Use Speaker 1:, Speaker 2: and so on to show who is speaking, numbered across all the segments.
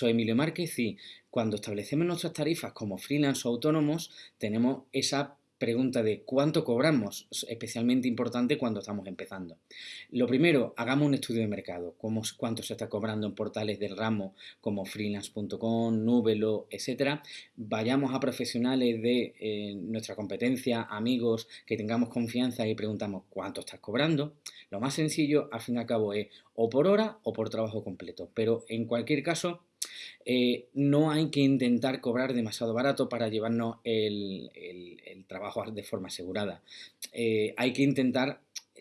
Speaker 1: soy Emilio Márquez y cuando establecemos nuestras tarifas como freelance o autónomos, tenemos esa pregunta de cuánto cobramos, especialmente importante cuando estamos empezando. Lo primero, hagamos un estudio de mercado, cómo, cuánto se está cobrando en portales del ramo como freelance.com, Nubelo, etcétera. Vayamos a profesionales de eh, nuestra competencia, amigos, que tengamos confianza y preguntamos cuánto estás cobrando. Lo más sencillo, al fin y al cabo, es o por hora o por trabajo completo, pero en cualquier caso, eh, no hay que intentar cobrar demasiado barato para llevarnos el, trabajo de forma asegurada. Eh, hay que intentar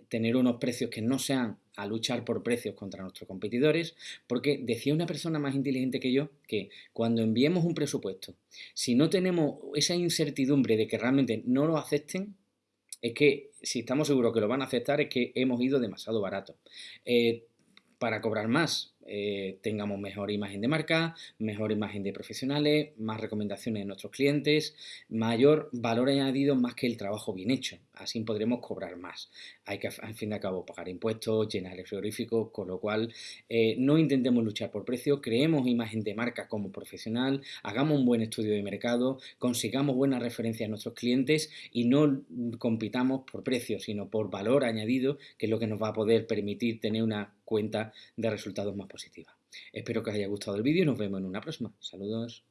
Speaker 1: tener unos precios que no sean a luchar por precios contra nuestros competidores, porque decía una persona más inteligente que yo que cuando enviemos un presupuesto, si no tenemos esa incertidumbre de que realmente no lo acepten, es que si estamos seguros que lo van a aceptar es que hemos ido demasiado barato. Eh, para cobrar más, eh, tengamos mejor imagen de marca, mejor imagen de profesionales, más recomendaciones de nuestros clientes, mayor valor añadido más que el trabajo bien hecho. Así podremos cobrar más. Hay que, al fin y al cabo, pagar impuestos, llenar el frigorífico, con lo cual eh, no intentemos luchar por precio, creemos imagen de marca como profesional, hagamos un buen estudio de mercado, consigamos buenas referencias a nuestros clientes y no compitamos por precio, sino por valor añadido, que es lo que nos va a poder permitir tener una cuenta de resultados más positiva. Espero que os haya gustado el vídeo y nos vemos en una próxima. Saludos.